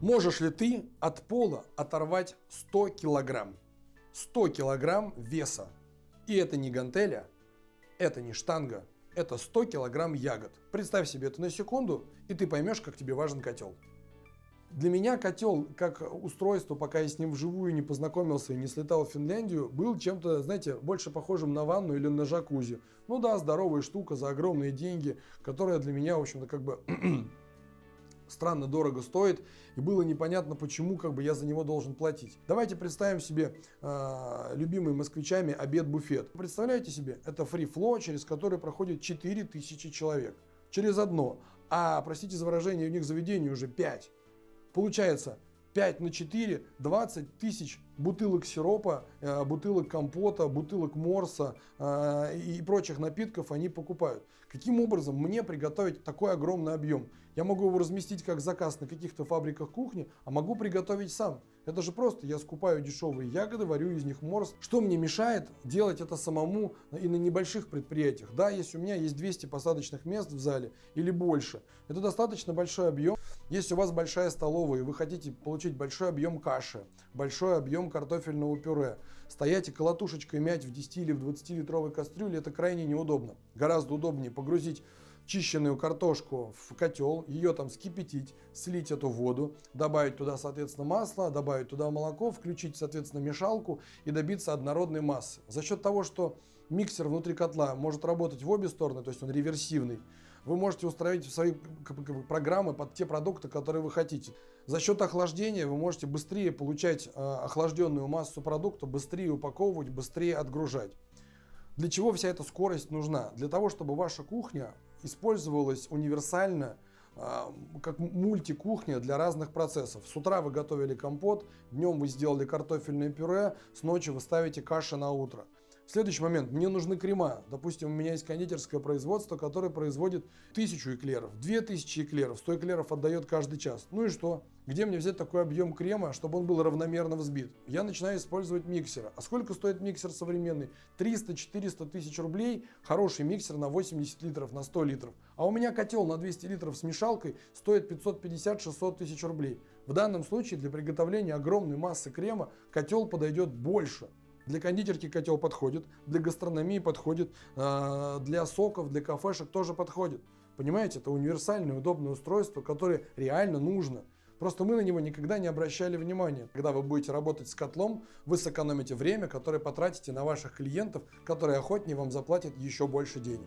Можешь ли ты от пола оторвать 100 килограмм? 100 килограмм веса. И это не гантеля, это не штанга, это 100 килограмм ягод. Представь себе это на секунду, и ты поймешь, как тебе важен котел. Для меня котел, как устройство, пока я с ним вживую не познакомился и не слетал в Финляндию, был чем-то, знаете, больше похожим на ванну или на джакузи. Ну да, здоровая штука за огромные деньги, которая для меня, в общем-то, как бы странно дорого стоит, и было непонятно, почему как бы я за него должен платить. Давайте представим себе э, любимый москвичами обед-буфет. Представляете себе, это фри-фло, через который проходит 4000 человек. Через одно. А, простите за выражение, у них заведение уже 5. Получается, 5 на 4, 20 тысяч бутылок сиропа, э, бутылок компота, бутылок морса э, и прочих напитков они покупают. Каким образом мне приготовить такой огромный объем? Я могу его разместить как заказ на каких-то фабриках кухни, а могу приготовить сам. Это же просто, я скупаю дешевые ягоды, варю из них морс. Что мне мешает делать это самому и на небольших предприятиях? Да, если у меня есть 200 посадочных мест в зале или больше, это достаточно большой объем. Если у вас большая столовая и вы хотите получить большой объем каши, большой объем картофельного пюре, стоять и колотушечкой мять в 10 или в 20 литровой кастрюле, это крайне неудобно. Гораздо удобнее погрузить чищенную картошку в котел, ее там скипятить, слить эту воду, добавить туда, соответственно, масло, добавить туда молоко, включить, соответственно, мешалку и добиться однородной массы. За счет того, что миксер внутри котла может работать в обе стороны, то есть он реверсивный, вы можете установить в свои программы под те продукты, которые вы хотите. За счет охлаждения вы можете быстрее получать э, охлажденную массу продукта, быстрее упаковывать, быстрее отгружать. Для чего вся эта скорость нужна? Для того, чтобы ваша кухня использовалась универсально, а, как мультикухня для разных процессов. С утра вы готовили компот, днем вы сделали картофельное пюре, с ночи вы ставите каши на утро. Следующий момент. Мне нужны крема. Допустим, у меня есть кондитерское производство, которое производит тысячу эклеров, две тысячи эклеров. 100 эклеров отдает каждый час. Ну и что? Где мне взять такой объем крема, чтобы он был равномерно взбит? Я начинаю использовать миксер. А сколько стоит миксер современный? 300-400 тысяч рублей. Хороший миксер на 80 литров, на 100 литров. А у меня котел на 200 литров с мешалкой стоит 550-600 тысяч рублей. В данном случае для приготовления огромной массы крема котел подойдет больше. Для кондитерки котел подходит, для гастрономии подходит, а, для соков, для кафешек тоже подходит. Понимаете, это универсальное, удобное устройство, которое реально нужно. Просто мы на него никогда не обращали внимания. Когда вы будете работать с котлом, вы сэкономите время, которое потратите на ваших клиентов, которые охотнее вам заплатят еще больше денег.